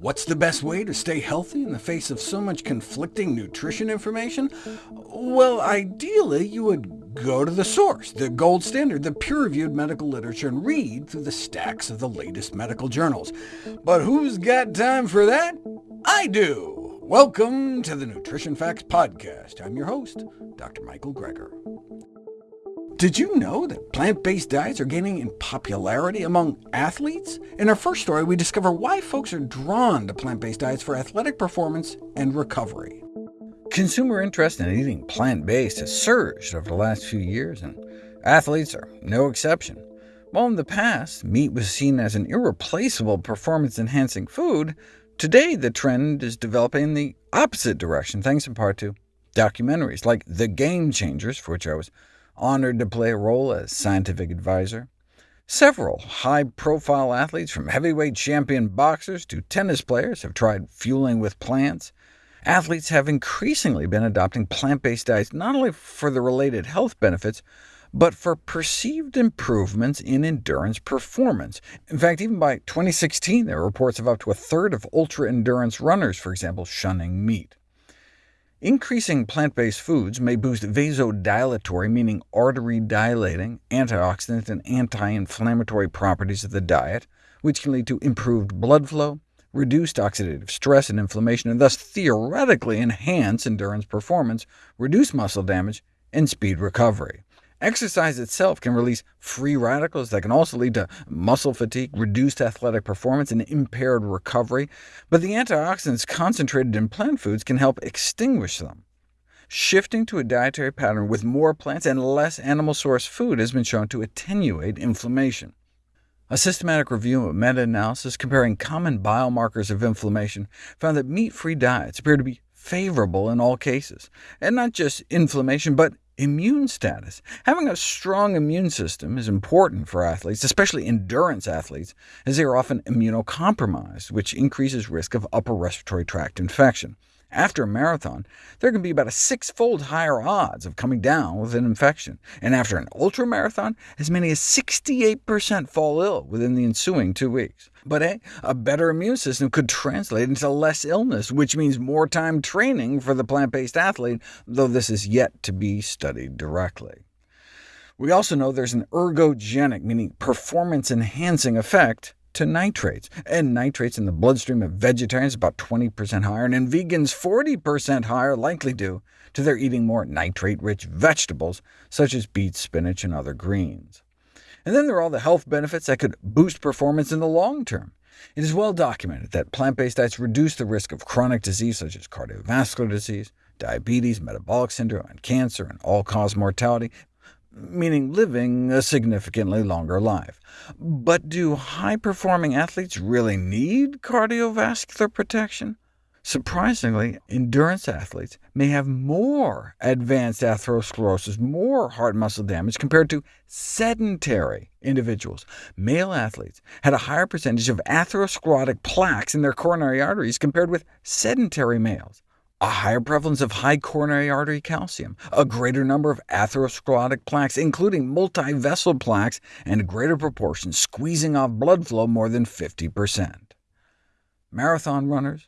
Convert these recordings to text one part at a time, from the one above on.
What's the best way to stay healthy in the face of so much conflicting nutrition information? Well, ideally, you would go to the source, the gold standard, the peer-reviewed medical literature, and read through the stacks of the latest medical journals. But who's got time for that? I do! Welcome to the Nutrition Facts Podcast. I'm your host, Dr. Michael Greger. Did you know that plant-based diets are gaining in popularity among athletes? In our first story, we discover why folks are drawn to plant-based diets for athletic performance and recovery. Consumer interest in eating plant-based has surged over the last few years, and athletes are no exception. While in the past, meat was seen as an irreplaceable performance-enhancing food, today the trend is developing in the opposite direction, thanks in part to documentaries like The Game Changers, for which I was honored to play a role as scientific advisor. Several high-profile athletes, from heavyweight champion boxers to tennis players, have tried fueling with plants. Athletes have increasingly been adopting plant-based diets not only for the related health benefits, but for perceived improvements in endurance performance. In fact, even by 2016, there were reports of up to a third of ultra-endurance runners, for example, shunning meat. Increasing plant-based foods may boost vasodilatory, meaning artery-dilating, antioxidant and anti-inflammatory properties of the diet, which can lead to improved blood flow, reduced oxidative stress and inflammation, and thus theoretically enhance endurance performance, reduce muscle damage, and speed recovery. Exercise itself can release free radicals that can also lead to muscle fatigue, reduced athletic performance, and impaired recovery, but the antioxidants concentrated in plant foods can help extinguish them. Shifting to a dietary pattern with more plants and less animal-source food has been shown to attenuate inflammation. A systematic review of meta-analysis comparing common biomarkers of inflammation found that meat-free diets appear to be favorable in all cases, and not just inflammation, but Immune status. Having a strong immune system is important for athletes, especially endurance athletes, as they are often immunocompromised, which increases risk of upper respiratory tract infection. After a marathon, there can be about a six-fold higher odds of coming down with an infection, and after an ultramarathon, as many as 68% fall ill within the ensuing two weeks. But hey, a better immune system could translate into less illness, which means more time training for the plant-based athlete, though this is yet to be studied directly. We also know there's an ergogenic, meaning performance-enhancing effect to nitrates, and nitrates in the bloodstream of vegetarians about 20% higher, and in vegans 40% higher, likely due to their eating more nitrate-rich vegetables, such as beets, spinach, and other greens. And then there are all the health benefits that could boost performance in the long term. It is well documented that plant-based diets reduce the risk of chronic disease such as cardiovascular disease, diabetes, metabolic syndrome, and cancer, and all-cause mortality, meaning living a significantly longer life. But do high-performing athletes really need cardiovascular protection? Surprisingly, endurance athletes may have more advanced atherosclerosis, more heart muscle damage, compared to sedentary individuals. Male athletes had a higher percentage of atherosclerotic plaques in their coronary arteries compared with sedentary males a higher prevalence of high coronary artery calcium, a greater number of atherosclerotic plaques, including multi-vessel plaques, and a greater proportion squeezing off blood flow more than 50%. Marathon runners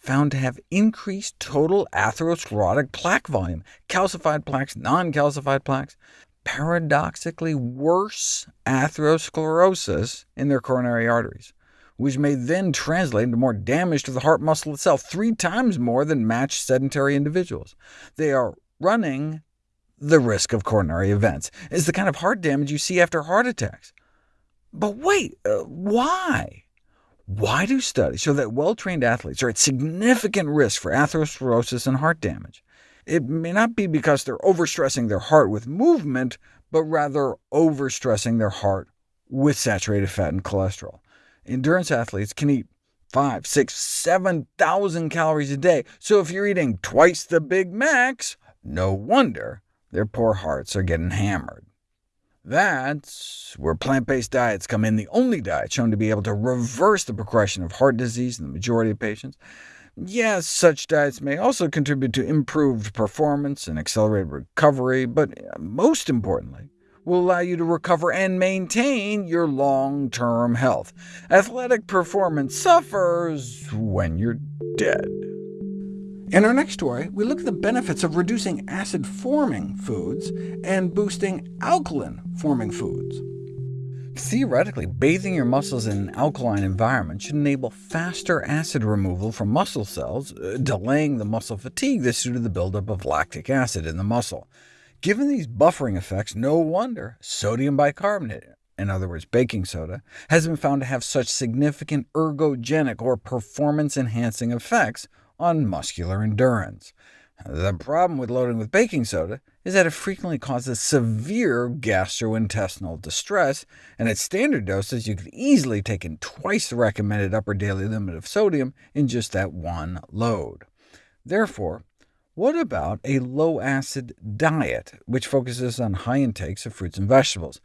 found to have increased total atherosclerotic plaque volume, calcified plaques, non-calcified plaques, paradoxically worse atherosclerosis in their coronary arteries which may then translate into more damage to the heart muscle itself, three times more than matched sedentary individuals. They are running the risk of coronary events. It's the kind of heart damage you see after heart attacks. But wait, uh, why? Why do studies show that well-trained athletes are at significant risk for atherosclerosis and heart damage? It may not be because they're overstressing their heart with movement, but rather overstressing their heart with saturated fat and cholesterol. Endurance athletes can eat five, six, 7,000 calories a day, so if you're eating twice the Big Macs, no wonder their poor hearts are getting hammered. That's where plant-based diets come in, the only diet shown to be able to reverse the progression of heart disease in the majority of patients. Yes, such diets may also contribute to improved performance and accelerated recovery, but most importantly, will allow you to recover and maintain your long-term health. Athletic performance suffers when you're dead. In our next story, we look at the benefits of reducing acid-forming foods and boosting alkaline-forming foods. Theoretically, bathing your muscles in an alkaline environment should enable faster acid removal from muscle cells, uh, delaying the muscle fatigue that's due to the buildup of lactic acid in the muscle. Given these buffering effects, no wonder sodium bicarbonate, in other words baking soda, has been found to have such significant ergogenic or performance-enhancing effects on muscular endurance. The problem with loading with baking soda is that it frequently causes severe gastrointestinal distress, and at standard doses you could easily take in twice the recommended upper daily limit of sodium in just that one load. Therefore, what about a low-acid diet, which focuses on high intakes of fruits and vegetables?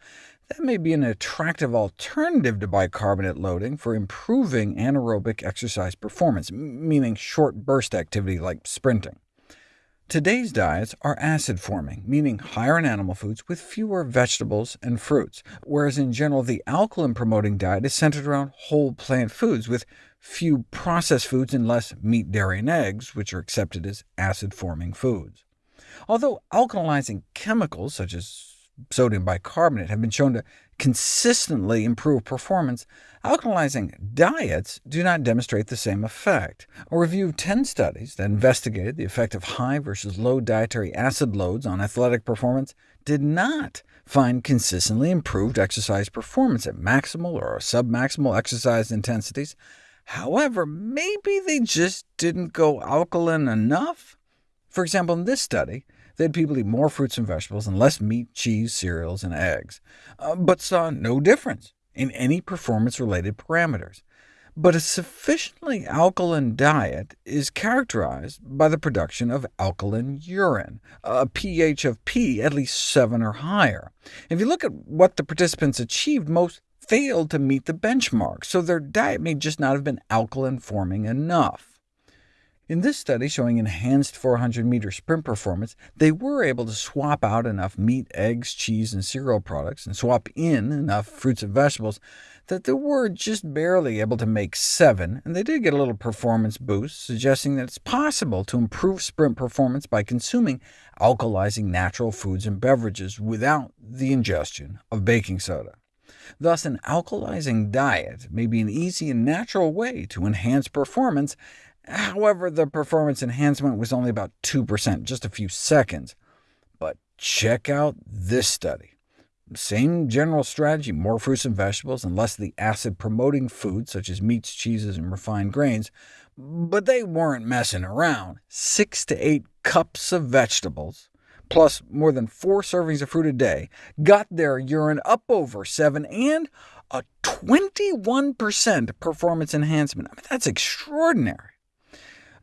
That may be an attractive alternative to bicarbonate loading for improving anaerobic exercise performance, meaning short burst activity like sprinting. Today's diets are acid-forming, meaning higher in animal foods with fewer vegetables and fruits, whereas in general the alkaline-promoting diet is centered around whole plant foods, with few processed foods and less meat, dairy, and eggs, which are accepted as acid-forming foods. Although alkalizing chemicals, such as sodium bicarbonate have been shown to consistently improve performance, alkalizing diets do not demonstrate the same effect. A review of 10 studies that investigated the effect of high versus low dietary acid loads on athletic performance did not find consistently improved exercise performance at maximal or submaximal exercise intensities. However, maybe they just didn't go alkaline enough? For example, in this study, they had people eat more fruits and vegetables and less meat, cheese, cereals, and eggs, uh, but saw no difference in any performance-related parameters. But a sufficiently alkaline diet is characterized by the production of alkaline urine, a pH of P at least 7 or higher. If you look at what the participants achieved, most failed to meet the benchmark, so their diet may just not have been alkaline-forming enough. In this study showing enhanced 400-meter sprint performance, they were able to swap out enough meat, eggs, cheese, and cereal products, and swap in enough fruits and vegetables that they were just barely able to make 7, and they did get a little performance boost, suggesting that it's possible to improve sprint performance by consuming alkalizing natural foods and beverages without the ingestion of baking soda. Thus, an alkalizing diet may be an easy and natural way to enhance performance, However, the performance enhancement was only about 2%, just a few seconds. But check out this study. Same general strategy, more fruits and vegetables, and less of the acid-promoting foods, such as meats, cheeses, and refined grains. But they weren't messing around. Six to eight cups of vegetables, plus more than four servings of fruit a day, got their urine up over 7, and a 21% performance enhancement. I mean, that's extraordinary.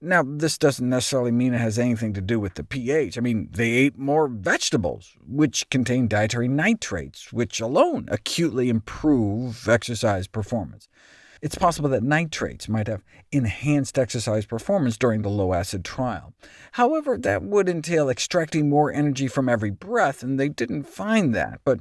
Now, this doesn't necessarily mean it has anything to do with the pH. I mean, they ate more vegetables, which contain dietary nitrates, which alone acutely improve exercise performance. It's possible that nitrates might have enhanced exercise performance during the low-acid trial. However, that would entail extracting more energy from every breath, and they didn't find that. But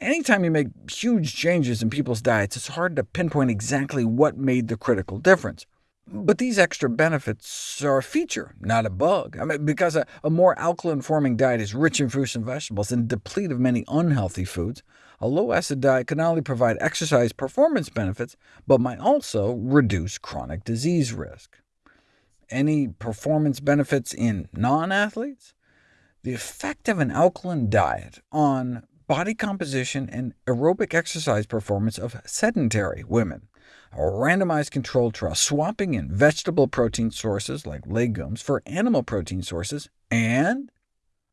anytime you make huge changes in people's diets, it's hard to pinpoint exactly what made the critical difference. But these extra benefits are a feature, not a bug, I mean, because a, a more alkaline-forming diet is rich in fruits and vegetables and deplete of many unhealthy foods. A low-acid diet can not only provide exercise performance benefits, but might also reduce chronic disease risk. Any performance benefits in non-athletes? The effect of an alkaline diet on body composition and aerobic exercise performance of sedentary women a randomized controlled trial swapping in vegetable protein sources like legumes for animal protein sources, and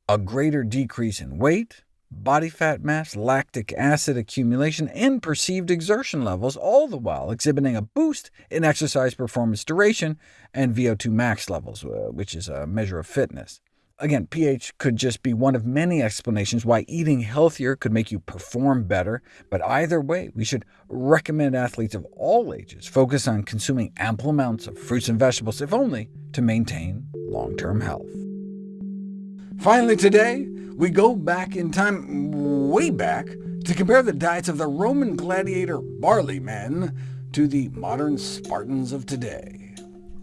a greater decrease in weight, body fat mass, lactic acid accumulation, and perceived exertion levels, all the while exhibiting a boost in exercise performance duration and VO2 max levels, uh, which is a measure of fitness. Again, pH could just be one of many explanations why eating healthier could make you perform better, but either way, we should recommend athletes of all ages focus on consuming ample amounts of fruits and vegetables, if only to maintain long-term health. Finally today, We go back in time, way back, to compare the diets of the Roman gladiator barley men to the modern Spartans of today.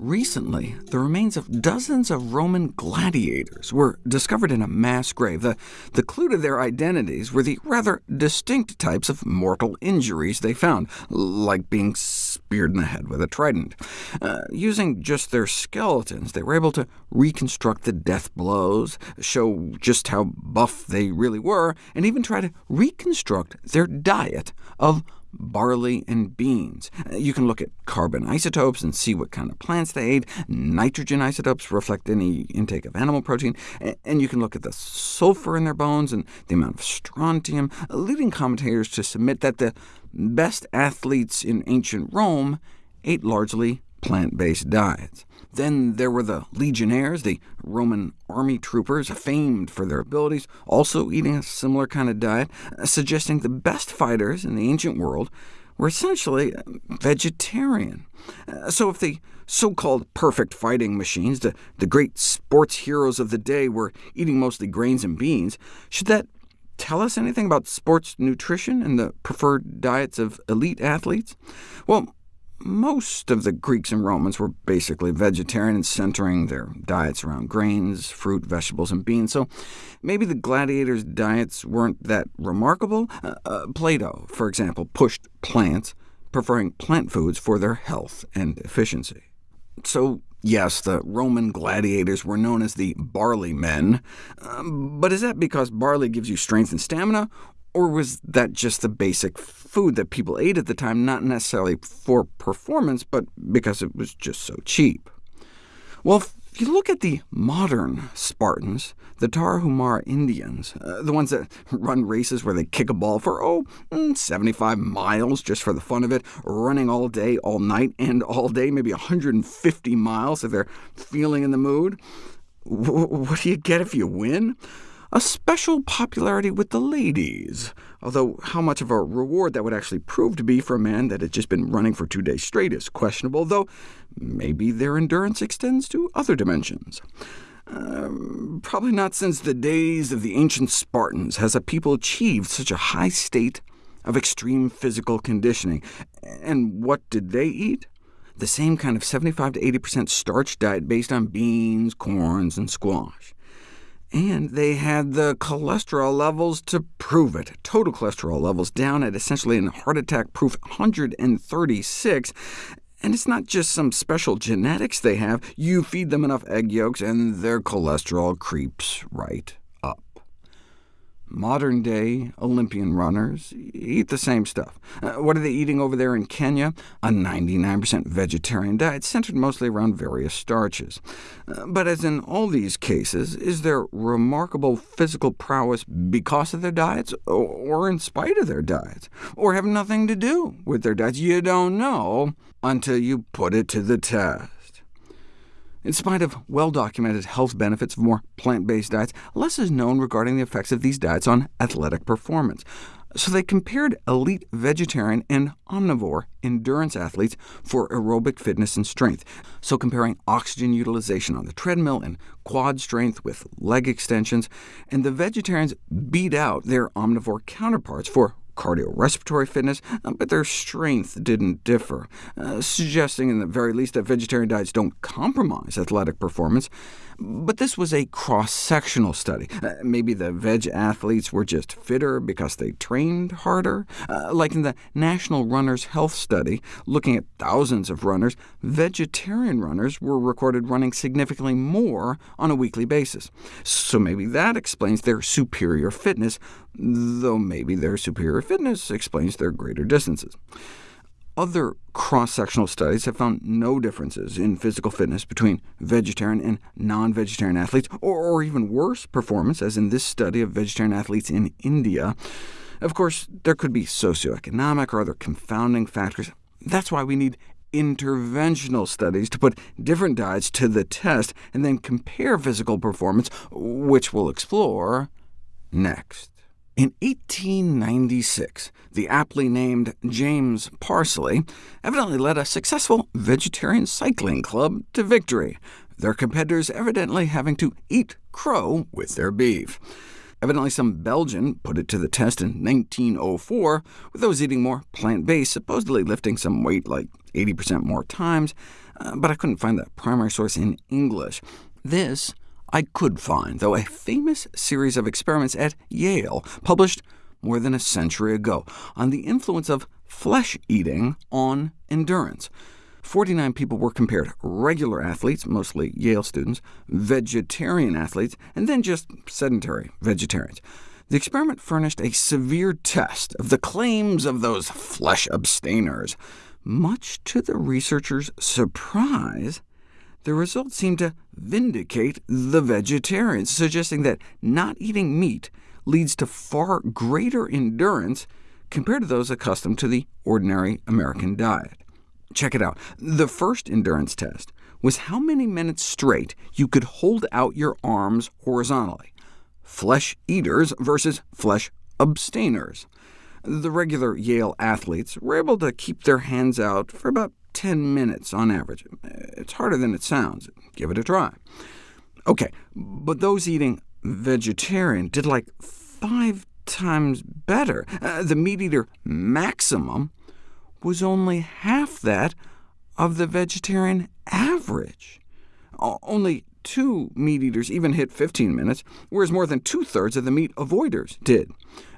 Recently, the remains of dozens of Roman gladiators were discovered in a mass grave. The, the clue to their identities were the rather distinct types of mortal injuries they found, like being speared in the head with a trident. Uh, using just their skeletons, they were able to reconstruct the death blows, show just how buff they really were, and even try to reconstruct their diet of barley, and beans. Uh, you can look at carbon isotopes and see what kind of plants they ate. Nitrogen isotopes reflect any intake of animal protein, and you can look at the sulfur in their bones and the amount of strontium, uh, leading commentators to submit that the best athletes in ancient Rome ate largely plant-based diets. Then there were the legionnaires, the Roman army troopers, famed for their abilities, also eating a similar kind of diet, uh, suggesting the best fighters in the ancient world were essentially uh, vegetarian. Uh, so if the so-called perfect fighting machines, the, the great sports heroes of the day, were eating mostly grains and beans, should that tell us anything about sports nutrition and the preferred diets of elite athletes? Well, most of the Greeks and Romans were basically vegetarian, centering their diets around grains, fruit, vegetables, and beans, so maybe the gladiators' diets weren't that remarkable. Uh, uh, Plato, for example, pushed plants, preferring plant foods for their health and efficiency. So yes, the Roman gladiators were known as the barley men, um, but is that because barley gives you strength and stamina, or was that just the basic food that people ate at the time, not necessarily for performance, but because it was just so cheap? Well, if you look at the modern Spartans, the Tarahumara Indians, uh, the ones that run races where they kick a ball for, oh, mm, 75 miles just for the fun of it, running all day, all night, and all day, maybe 150 miles if they're feeling in the mood, what do you get if you win? A special popularity with the ladies, although how much of a reward that would actually prove to be for a man that had just been running for two days straight is questionable, though maybe their endurance extends to other dimensions. Um, probably not since the days of the ancient Spartans has a people achieved such a high state of extreme physical conditioning. And what did they eat? The same kind of 75 to 80% starch diet based on beans, corns, and squash. And they had the cholesterol levels to prove it. Total cholesterol levels down at essentially an heart attack-proof 136, and it's not just some special genetics they have. You feed them enough egg yolks, and their cholesterol creeps right Modern-day Olympian runners eat the same stuff. Uh, what are they eating over there in Kenya? A 99% vegetarian diet centered mostly around various starches. Uh, but as in all these cases, is their remarkable physical prowess because of their diets, or in spite of their diets, or have nothing to do with their diets? You don't know until you put it to the test. In spite of well-documented health benefits of more plant-based diets, less is known regarding the effects of these diets on athletic performance. So they compared elite vegetarian and omnivore endurance athletes for aerobic fitness and strength, so comparing oxygen utilization on the treadmill and quad strength with leg extensions, and the vegetarians beat out their omnivore counterparts for cardiorespiratory fitness, uh, but their strength didn't differ, uh, suggesting in the very least that vegetarian diets don't compromise athletic performance. But this was a cross-sectional study. Uh, maybe the veg athletes were just fitter because they trained harder? Uh, like in the National Runners Health Study, looking at thousands of runners, vegetarian runners were recorded running significantly more on a weekly basis. So maybe that explains their superior fitness, though maybe their superior fitness explains their greater distances. Other cross-sectional studies have found no differences in physical fitness between vegetarian and non-vegetarian athletes, or, or, even worse performance, as in this study of vegetarian athletes in India. Of course, there could be socioeconomic or other confounding factors. That's why we need interventional studies to put different diets to the test and then compare physical performance, which we'll explore next. In 1896, the aptly named James Parsley evidently led a successful vegetarian cycling club to victory, their competitors evidently having to eat crow with their beef. Evidently some Belgian put it to the test in 1904, with those eating more plant-based supposedly lifting some weight like 80% more times, uh, but I couldn't find the primary source in English. This I could find, though, a famous series of experiments at Yale, published more than a century ago, on the influence of flesh eating on endurance. 49 people were compared, regular athletes, mostly Yale students, vegetarian athletes, and then just sedentary vegetarians. The experiment furnished a severe test of the claims of those flesh abstainers. Much to the researchers' surprise, the results seemed to vindicate the vegetarians, suggesting that not eating meat leads to far greater endurance compared to those accustomed to the ordinary American diet. Check it out. The first endurance test was how many minutes straight you could hold out your arms horizontally. Flesh eaters versus flesh abstainers. The regular Yale athletes were able to keep their hands out for about 10 minutes on average. It's harder than it sounds. Give it a try. OK, but those eating vegetarian did like five times better. Uh, the meat eater maximum was only half that of the vegetarian average. Only two meat-eaters even hit 15 minutes, whereas more than two-thirds of the meat avoiders did.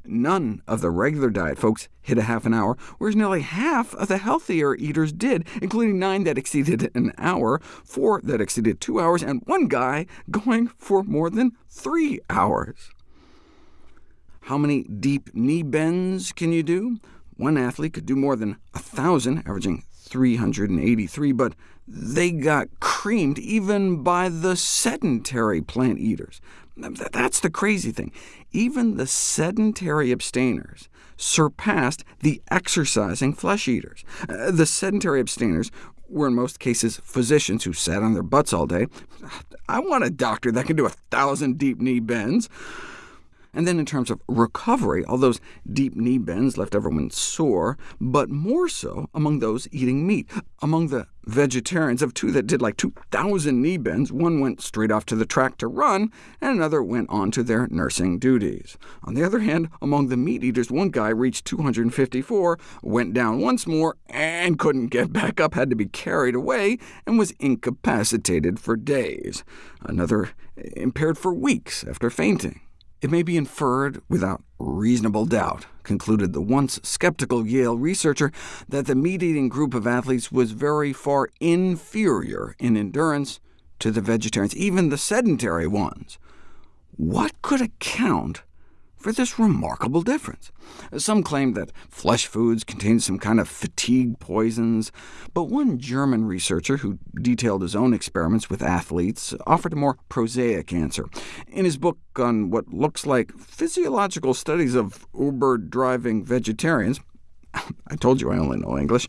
None of the regular diet folks hit a half an hour, whereas nearly half of the healthier eaters did, including nine that exceeded an hour, four that exceeded two hours, and one guy going for more than three hours. How many deep knee bends can you do? One athlete could do more than 1,000, averaging 383, but they got creamed even by the sedentary plant eaters. That's the crazy thing. Even the sedentary abstainers surpassed the exercising flesh eaters. Uh, the sedentary abstainers were in most cases physicians who sat on their butts all day. I want a doctor that can do a thousand deep knee bends. And then in terms of recovery, all those deep knee bends left everyone sore, but more so among those eating meat. Among the vegetarians, of two that did like 2,000 knee bends, one went straight off to the track to run, and another went on to their nursing duties. On the other hand, among the meat eaters, one guy reached 254, went down once more, and couldn't get back up, had to be carried away, and was incapacitated for days. Another impaired for weeks after fainting. It may be inferred without reasonable doubt, concluded the once skeptical Yale researcher, that the meat-eating group of athletes was very far inferior in endurance to the vegetarians, even the sedentary ones. What could account for this remarkable difference. Some claim that flesh foods contain some kind of fatigue poisons, but one German researcher who detailed his own experiments with athletes offered a more prosaic answer. In his book on what looks like physiological studies of Uber-driving vegetarians, I told you I only know English.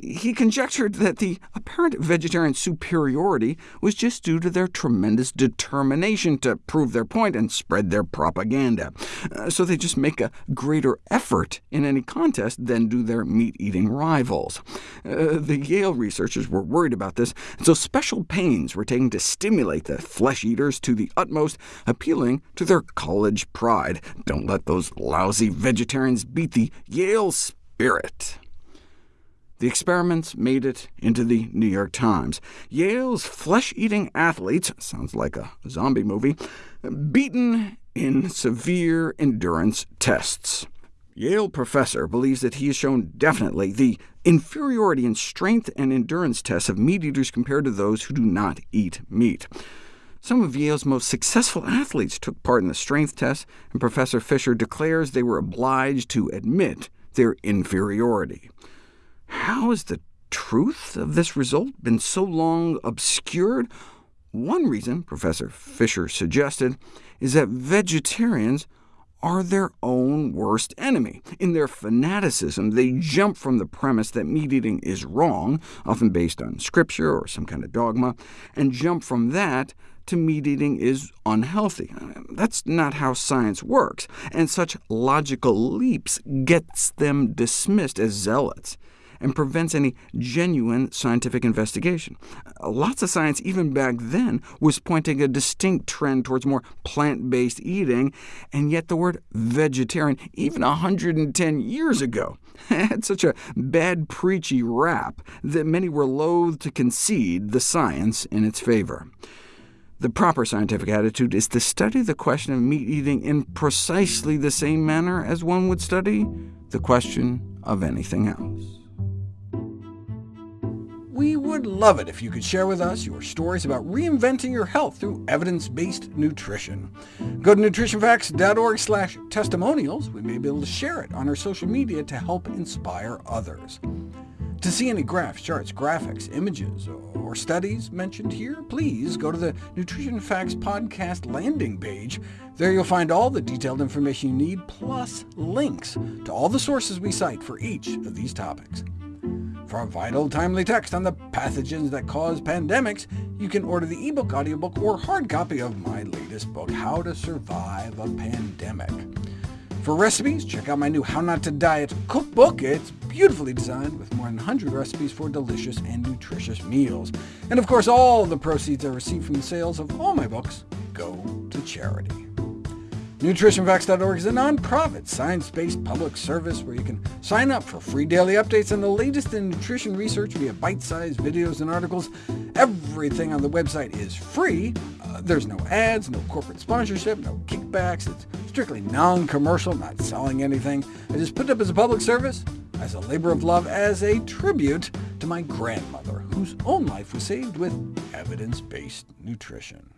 He conjectured that the apparent vegetarian superiority was just due to their tremendous determination to prove their point and spread their propaganda. Uh, so they just make a greater effort in any contest than do their meat-eating rivals. Uh, the Yale researchers were worried about this, so special pains were taken to stimulate the flesh-eaters to the utmost, appealing to their college pride. Don't let those lousy vegetarians beat the Yale spirit. The experiments made it into the New York Times. Yale's flesh-eating athletes, sounds like a zombie movie, beaten in severe endurance tests. Yale professor believes that he has shown definitely the inferiority in strength and endurance tests of meat-eaters compared to those who do not eat meat. Some of Yale's most successful athletes took part in the strength tests, and Professor Fisher declares they were obliged to admit their inferiority. How has the truth of this result been so long obscured? One reason, Professor Fisher suggested, is that vegetarians are their own worst enemy. In their fanaticism, they jump from the premise that meat-eating is wrong, often based on scripture or some kind of dogma, and jump from that to meat-eating is unhealthy. Uh, that's not how science works, and such logical leaps gets them dismissed as zealots. And prevents any genuine scientific investigation. Lots of science, even back then, was pointing a distinct trend towards more plant-based eating, and yet the word vegetarian, even 110 years ago, had such a bad preachy rap that many were loath to concede the science in its favor. The proper scientific attitude is to study the question of meat eating in precisely the same manner as one would study the question of anything else. We would love it if you could share with us your stories about reinventing your health through evidence-based nutrition. Go to nutritionfacts.org slash testimonials. We may be able to share it on our social media to help inspire others. To see any graphs, charts, graphics, images, or studies mentioned here, please go to the Nutrition Facts podcast landing page. There you'll find all the detailed information you need, plus links to all the sources we cite for each of these topics. For a vital, timely text on the pathogens that cause pandemics, you can order the ebook, audiobook, or hard copy of my latest book, How to Survive a Pandemic. For recipes, check out my new How Not to Diet cookbook. It's beautifully designed with more than 100 recipes for delicious and nutritious meals. And of course, all the proceeds I receive from the sales of all my books go to charity. NutritionFacts.org is a nonprofit, science-based public service where you can sign up for free daily updates on the latest in nutrition research via bite-sized videos and articles. Everything on the website is free. Uh, there's no ads, no corporate sponsorship, no kickbacks. It's strictly non-commercial, not selling anything. I just put it up as a public service, as a labor of love, as a tribute to my grandmother, whose own life was saved with evidence-based nutrition.